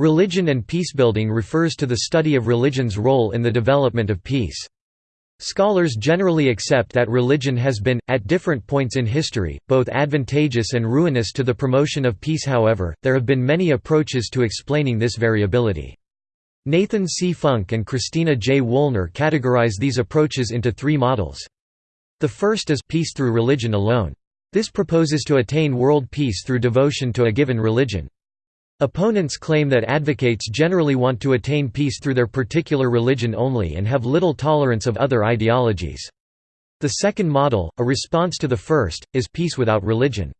Religion and peacebuilding refers to the study of religion's role in the development of peace. Scholars generally accept that religion has been, at different points in history, both advantageous and ruinous to the promotion of peace however, there have been many approaches to explaining this variability. Nathan C. Funk and Christina J. Woolner categorize these approaches into three models. The first is peace through religion alone. This proposes to attain world peace through devotion to a given religion. Opponents claim that advocates generally want to attain peace through their particular religion only and have little tolerance of other ideologies. The second model, a response to the first, is peace without religion.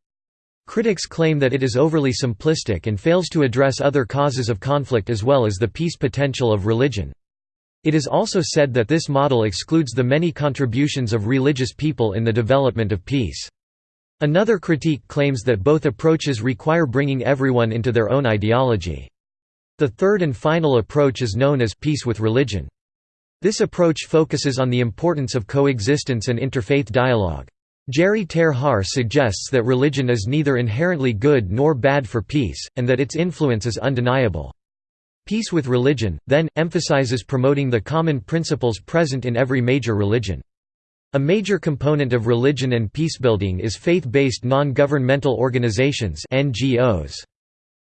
Critics claim that it is overly simplistic and fails to address other causes of conflict as well as the peace potential of religion. It is also said that this model excludes the many contributions of religious people in the development of peace. Another critique claims that both approaches require bringing everyone into their own ideology. The third and final approach is known as peace with religion. This approach focuses on the importance of coexistence and interfaith dialogue. Gerrie ter Haar suggests that religion is neither inherently good nor bad for peace, and that its influence is undeniable. Peace with religion, then, emphasizes promoting the common principles present in every major religion. A major component of religion and peacebuilding is faith-based non-governmental organizations NGOs.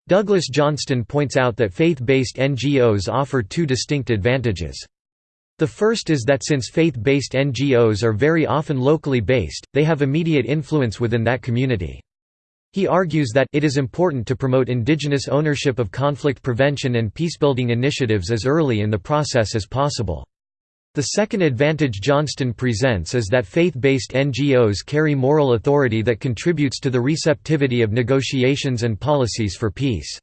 Douglas Johnston points out that faith-based NGOs offer two distinct advantages. The first is that since faith-based NGOs are very often locally based, they have immediate influence within that community. He argues that it is important to promote indigenous ownership of conflict prevention and peacebuilding initiatives as early in the process as possible. The second advantage Johnston presents is that faith-based NGOs carry moral authority that contributes to the receptivity of negotiations and policies for peace.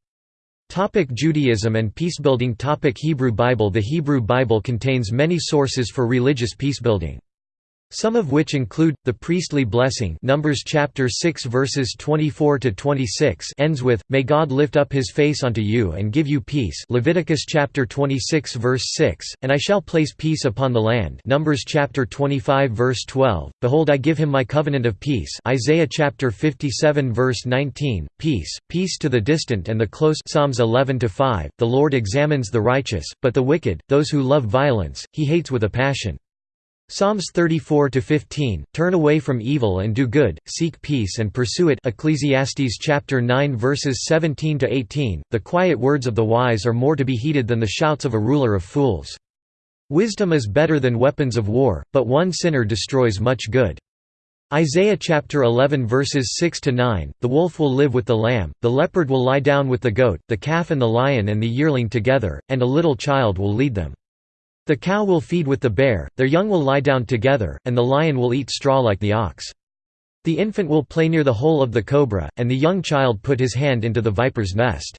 Topic Judaism and peacebuilding Topic Hebrew Bible The Hebrew Bible contains many sources for religious peacebuilding. Some of which include the priestly blessing Numbers chapter 6 verses 24 to 26 ends with may God lift up his face unto you and give you peace. Leviticus chapter 26 verse 6 and I shall place peace upon the land. Numbers chapter 25 verse 12 behold I give him my covenant of peace. Isaiah chapter 57 verse 19 peace peace to the distant and the close. Psalms 11 to 5 the Lord examines the righteous but the wicked those who love violence he hates with a passion Psalms 34 to 15 Turn away from evil and do good, seek peace and pursue it Ecclesiastes chapter 9 verses 17 to 18 The quiet words of the wise are more to be heeded than the shouts of a ruler of fools. Wisdom is better than weapons of war, but one sinner destroys much good. Isaiah chapter 11 verses 6 to 9 The wolf will live with the lamb, the leopard will lie down with the goat, the calf and the lion and the yearling together, and a little child will lead them. The cow will feed with the bear, their young will lie down together, and the lion will eat straw like the ox. The infant will play near the hole of the cobra, and the young child put his hand into the viper's nest.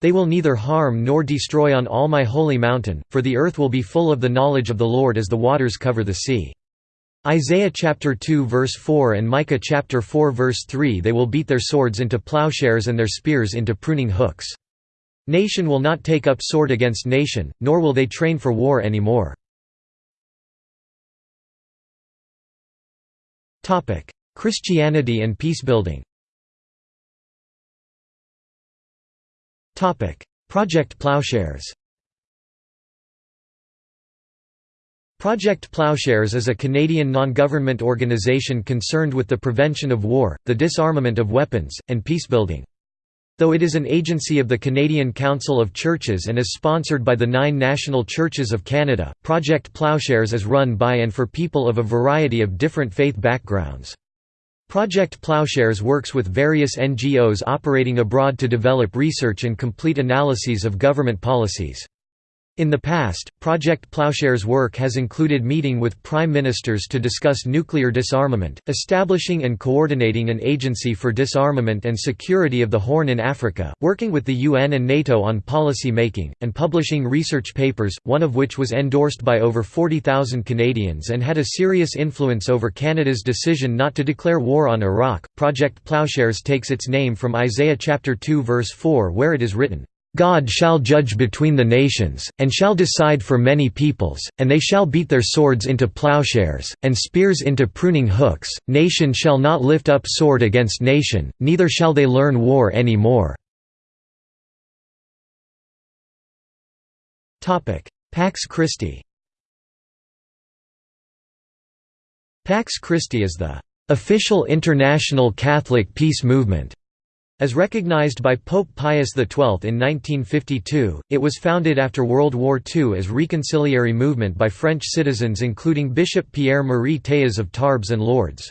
They will neither harm nor destroy on all my holy mountain, for the earth will be full of the knowledge of the Lord as the waters cover the sea. Isaiah chapter 2 verse 4 and Micah chapter 4 verse 3 They will beat their swords into plowshares and their spears into pruning hooks. Nation will not take up sword against nation, nor will they train for war anymore. Christianity and peacebuilding Project Plowshares Project Plowshares is a Canadian non-government organization concerned with the prevention of war, the disarmament of weapons, and peacebuilding. Though it is an agency of the Canadian Council of Churches and is sponsored by the nine national churches of Canada, Project Plowshares is run by and for people of a variety of different faith backgrounds. Project Plowshares works with various NGOs operating abroad to develop research and complete analyses of government policies. In the past, Project Plowshare's work has included meeting with prime ministers to discuss nuclear disarmament, establishing and coordinating an agency for disarmament and security of the Horn in Africa, working with the UN and NATO on policy making, and publishing research papers, one of which was endorsed by over 40,000 Canadians and had a serious influence over Canada's decision not to declare war on Iraq. Project Plowshares takes its name from Isaiah chapter 2 verse 4 where it is written, God shall judge between the nations, and shall decide for many peoples, and they shall beat their swords into plowshares, and spears into pruning hooks, nation shall not lift up sword against nation, neither shall they learn war any more. Pax Christi Pax Christi is the official international Catholic peace movement. As recognized by Pope Pius XII in 1952, it was founded after World War II as a reconciliatory movement by French citizens including Bishop Pierre-Marie Théas of Tarbes and Lourdes.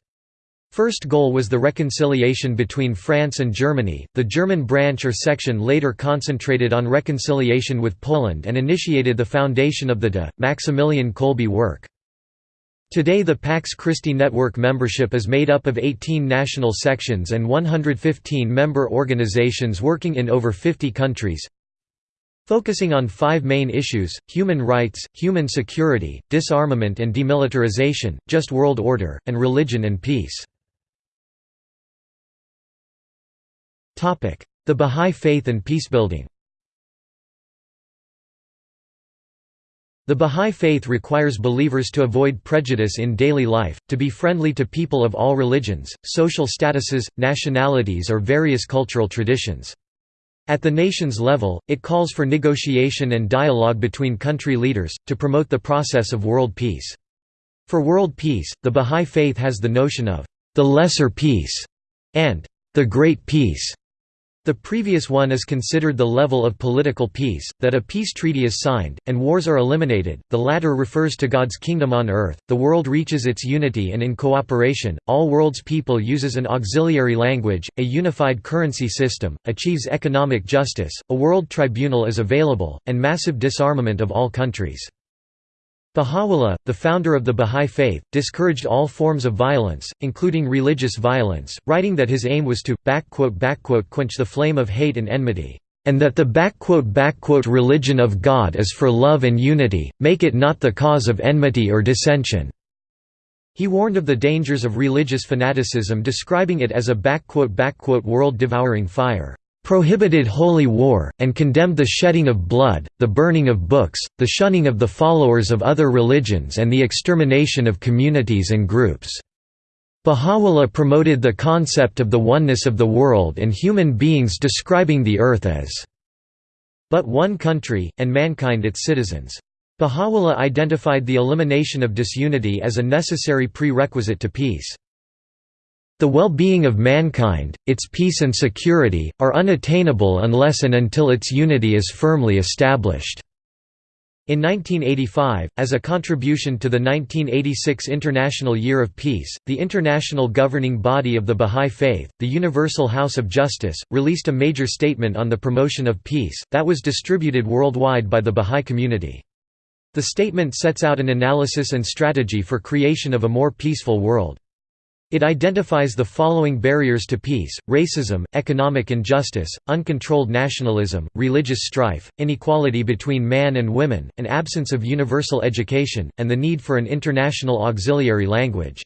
First goal was the reconciliation between France and Germany. The German branch or section later concentrated on reconciliation with Poland and initiated the foundation of the De Maximilian Kolbe work. Today the Pax Christi Network membership is made up of 18 national sections and 115 member organizations working in over 50 countries. Focusing on five main issues, human rights, human security, disarmament and demilitarization, just world order, and religion and peace. The Bahá'í Faith and peacebuilding The Bahá'í Faith requires believers to avoid prejudice in daily life, to be friendly to people of all religions, social statuses, nationalities or various cultural traditions. At the nation's level, it calls for negotiation and dialogue between country leaders, to promote the process of world peace. For world peace, the Bahá'í Faith has the notion of the lesser peace and the great peace. The previous one is considered the level of political peace, that a peace treaty is signed, and wars are eliminated, the latter refers to God's kingdom on earth, the world reaches its unity and in cooperation, all world's people uses an auxiliary language, a unified currency system, achieves economic justice, a world tribunal is available, and massive disarmament of all countries. Baha'u'llah, the founder of the Bahá'í Faith, discouraged all forms of violence, including religious violence, writing that his aim was to quench the flame of hate and enmity, and that the religion of God is for love and unity, make it not the cause of enmity or dissension." He warned of the dangers of religious fanaticism describing it as a world-devouring fire prohibited holy war, and condemned the shedding of blood, the burning of books, the shunning of the followers of other religions and the extermination of communities and groups. Baha'u'llah promoted the concept of the oneness of the world and human beings describing the earth as but one country, and mankind its citizens. Baha'u'llah identified the elimination of disunity as a necessary prerequisite to peace. The well-being of mankind, its peace and security, are unattainable unless and until its unity is firmly established. In 1985, as a contribution to the 1986 International Year of Peace, the international governing body of the Bahá'í Faith, the Universal House of Justice, released a major statement on the promotion of peace, that was distributed worldwide by the Bahá'í community. The statement sets out an analysis and strategy for creation of a more peaceful world. It identifies the following barriers to peace, racism, economic injustice, uncontrolled nationalism, religious strife, inequality between man and women, an absence of universal education, and the need for an international auxiliary language.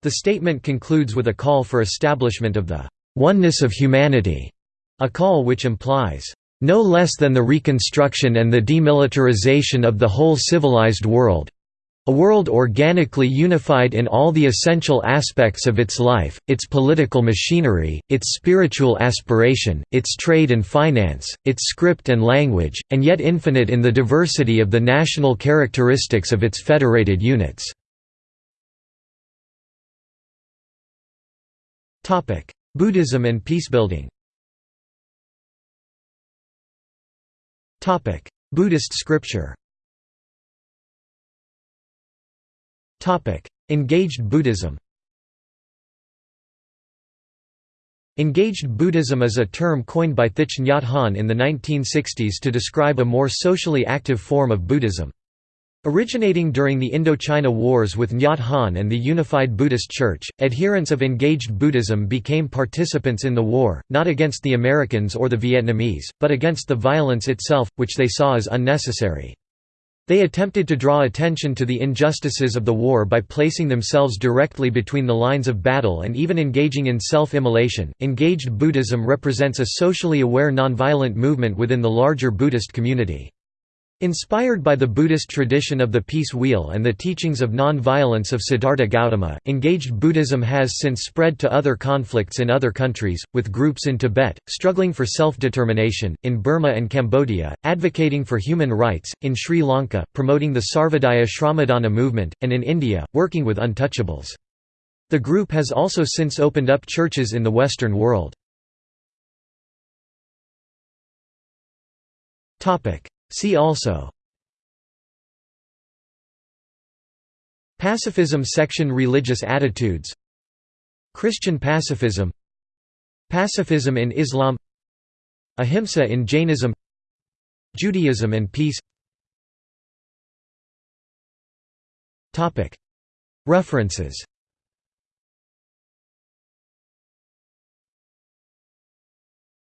The statement concludes with a call for establishment of the oneness of humanity, a call which implies no less than the reconstruction and the demilitarization of the whole civilized world, a world organically unified in all the essential aspects of its life, its political machinery, its spiritual aspiration, its trade and finance, its script and language, and yet infinite in the diversity of the national characteristics of its federated units. Buddhism and peacebuilding Buddhist scripture Engaged Buddhism Engaged Buddhism is a term coined by Thich Nhat Hanh in the 1960s to describe a more socially active form of Buddhism. Originating during the Indochina Wars with Nhat Hanh and the Unified Buddhist Church, adherents of engaged Buddhism became participants in the war, not against the Americans or the Vietnamese, but against the violence itself, which they saw as unnecessary. They attempted to draw attention to the injustices of the war by placing themselves directly between the lines of battle and even engaging in self-immolation. Engaged Buddhism represents a socially aware nonviolent movement within the larger Buddhist community. Inspired by the Buddhist tradition of the peace wheel and the teachings of non-violence of Siddhartha Gautama, engaged Buddhism has since spread to other conflicts in other countries, with groups in Tibet, struggling for self-determination, in Burma and Cambodia, advocating for human rights, in Sri Lanka, promoting the Sarvodaya Shramadana movement, and in India, working with untouchables. The group has also since opened up churches in the Western world. See also Pacifism section Religious attitudes Christian pacifism Pacifism in Islam Ahimsa in Jainism Judaism and peace References